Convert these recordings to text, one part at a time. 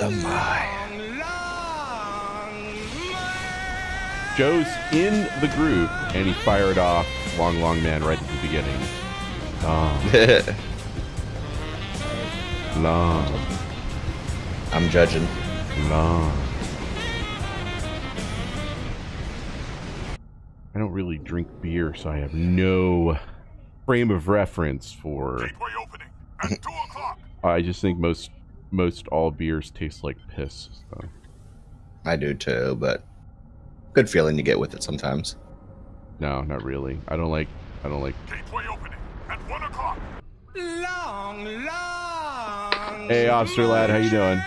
My. Joe's in the group, and he fired off Long Long Man right at the beginning. Long, long, I'm judging. long. I don't really drink beer, so I have no frame of reference for. Gateway opening at 2 o'clock. I just think most most all beers taste like piss. So. I do too, but good feeling to get with it sometimes. No, not really. I don't like. I don't like. Gateway opening at 1 o'clock. Long, long. Hey, officer lad, how you doing?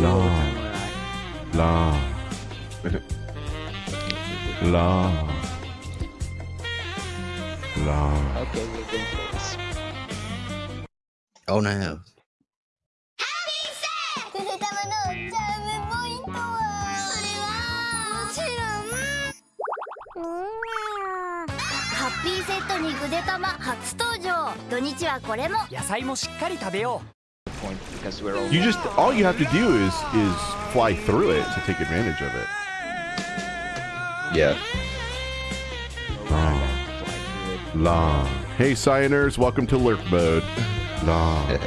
Long, long, long, long. Okay, we're going close. Oh no. くす玉のチャームポイントはそれはもちろんハッピーセットにぐで玉初登場土日はこれも野菜もしっかり食べよ Point because we're all You just all you have to do is is fly through it to take advantage of it. Yeah. Long, long. Hey, Cyaners, welcome to lurk mode. Long,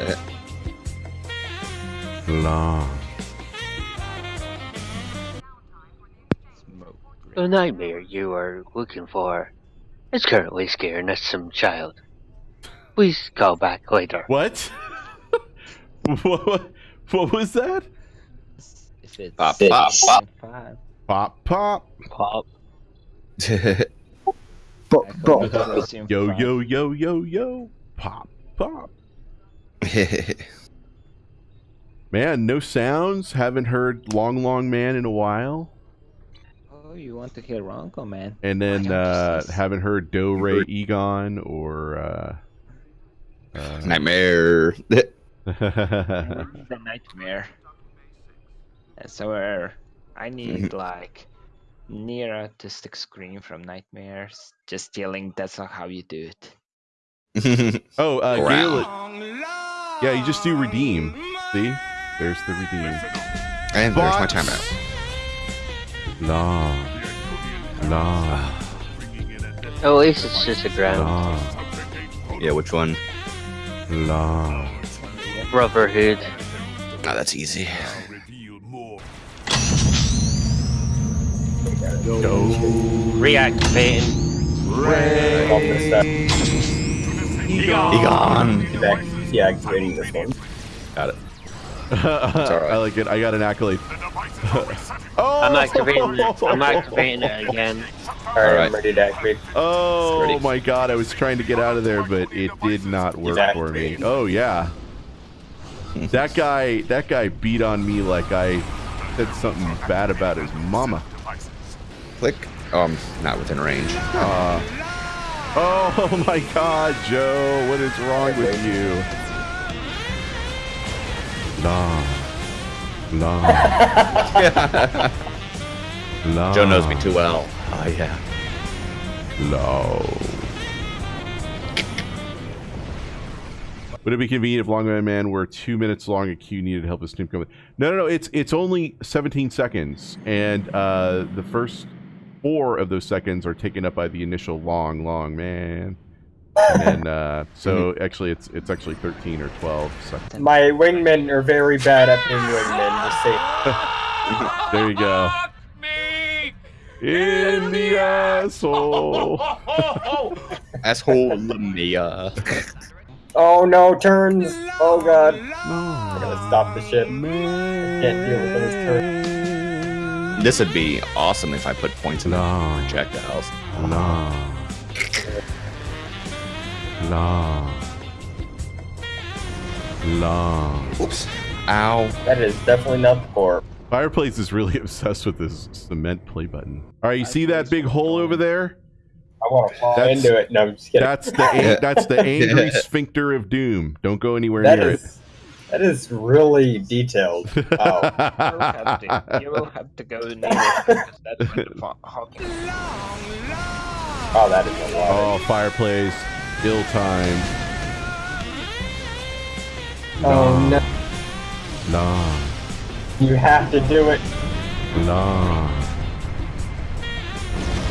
long. The nightmare you are looking for is currently scaring us some child. Please call back later. What? what? What was that? If it's Pop, pop, pop. Pop, pop. Pop. I hope it was in Yo, yo, yo, yo, yo. Pop, pop. Man, no sounds. Haven't heard Long Long Man in a while. Oh, you want to hear Ronco, man? And then uh, haven't heard Do Ray Egon or. Uh, uh, Nightmare. the nightmare. And so uh, I need like near autistic scream from nightmares. Just yelling. That's not how you do it. oh, uh, Wow. Gale- Long, long. yeah, you just do redeem. See? There's the redeem. and there's my timeout. Long, long, Bringing in a death At least it's just a ground. long, subject eight Yeah, which one? long. Brotherhood. Oh, that's easy. now reveal more. Go. Reactivating. Egon. Deactivating this one. Got it. I like it. I got an accolade. The device is resetting. Oh, I'm activating it. I'm activating it again. Alright, Alright. I'm ready to activate. Oh Ready. my god, I was trying to get out of there, but it did not work for me. Oh yeah. That guy that guy beat on me like I said something bad about his mama. Click. Oh, I'm not within range. Uh, oh my god, Joe, what is wrong with you? Long. Long. long. Joe knows me too well. Oh yeah. No. Would it be convenient if Longman Man were two minutes long? A queue needed help with Snoop coming. No, no, no. It's it's only 17 seconds, and uh, the first four of those seconds are taken up by the initial Long Long Man. And then, uh, so actually, it's it's actually 13 or 12 seconds. My wingmen are very bad at being wingmen, just say. There you go. Fuck me! In the asshole. Asshole Mia. Oh no, turns! Oh god. I No. gotta stop the ship. Can't deal with those turns. This would be awesome if I put points in the No. projectiles. Long. Long. Long. Oops. Ow. That is definitely not the core. Fireplace is really obsessed with this cement play button. All right, you see that big hole over there? I want to fall That's- into it. No, I'm just kidding. That's the that's the angry sphincter of doom. Don't go anywhere That near is that is really detailed. it. Wow. You will have to, you will have to go near it because that's when the fo- Oh, that is a lot. oh, fireplace, ill time. Oh no, Nah. you have to do it. Nah.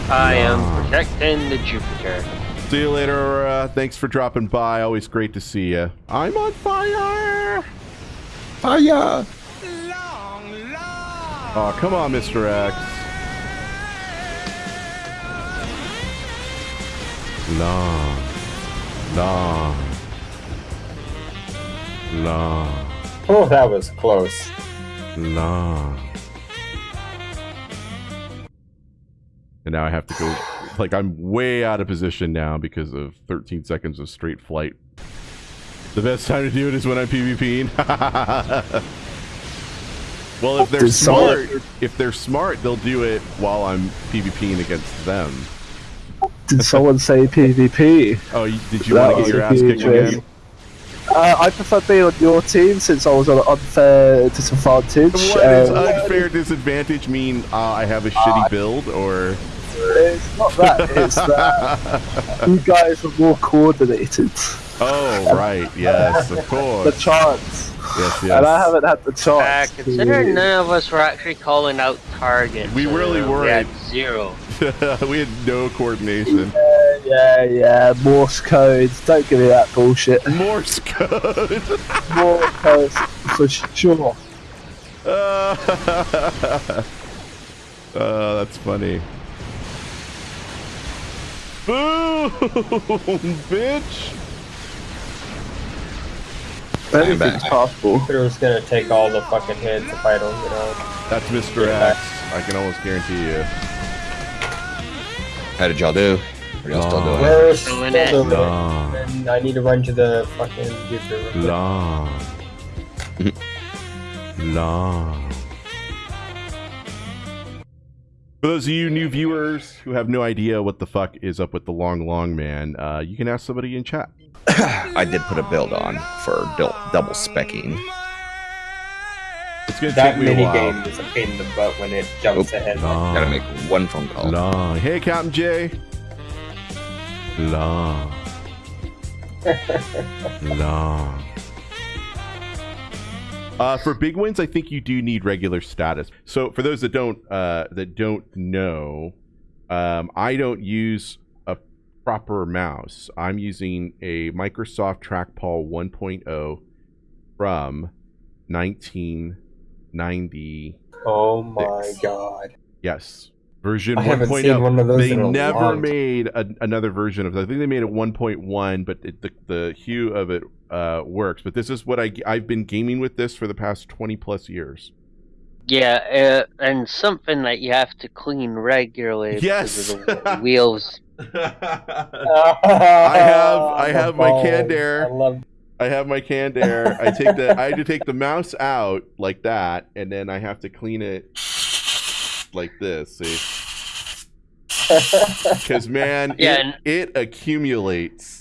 I am protecting the Jupiter. See you later, Aurora. Thanks for dropping by. Always great to see you. I'm on fire. Fire! Long, long. Oh, come on, Mr. X. Long. Long. Long. Oh, that was close. Long. And now I have to go. Like, I'm way out of position now because of 13 seconds of straight flight. The best time to do it is when I'm PvPing. well, if they're smart, if they're smart, they'll do it while I'm PvPing against them. Did someone say PvP? Oh, did you That want to get your ass kicked again? Uh, I prefer being on your team since I was on an unfair disadvantage. What does Um, unfair disadvantage mean? Uh, I have a shitty build, or it's not that, it's that you guys are more coordinated. oh, right, yes, of course. The chance. yes, yes. And I haven't had the Uh, chance. considering to... none of us were actually calling out targets. We really uh, We had weren't. zero. we had no coordination. Yeah, yeah, Morse code. Don't give me that bullshit. Morse code. Morse code for sure. uh, uh, that's funny. Boom, bitch. Anything's possible. Jupiter's gonna take all the fucking hits if I don't get out. That's Mr. X. I can almost guarantee you. How did y'all do? Are y'all still doing it? We're Doing still it. doing it. And I need to run to the fucking Jupiter. long, long. For those of you new viewers who have no idea what the fuck is up with the long, long man, uh, you can ask somebody in chat. I did put a build on for dou- double specking. It's gonna That take me a mini while. game is a pain in the butt when it jumps Oh, ahead. Long, Gotta make one phone call. long. Hey, Captain J. Long, long. Uh, for big wins, I think you do need regular status. So for those that don't uh, that don't know, um, I don't use a proper mouse. I'm using a Microsoft Trackball 1.0 from 1990. Oh my god. Yes, version I haven't 1.0. seen one of those They never made a, another version of it. I think they made it 1.1, but it, the the hue of it uh, works. But this is what I I've been gaming with this for the past 20 plus years. Yeah, uh, and something that you have to clean regularly Yes. of the wheels. I have- I have my Candair. I love I have my canned air. I take the I had to take the mouse out like that, and then I have to clean it like this. See, because man, Yeah, it, and- it accumulates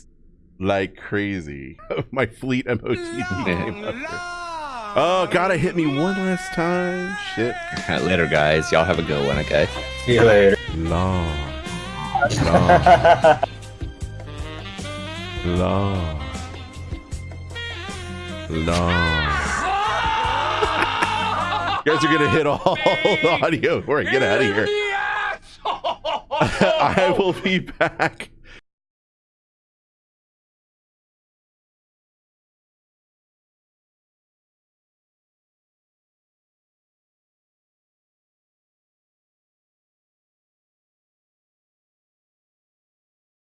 like crazy. my fleet MOTD game up here. Oh, gotta hit me one last time. Shit. Later, guys. Y'all have a good one, okay? See you later. Long, long, long. You guys are gonna hit all the audio before I get out of here. I will be back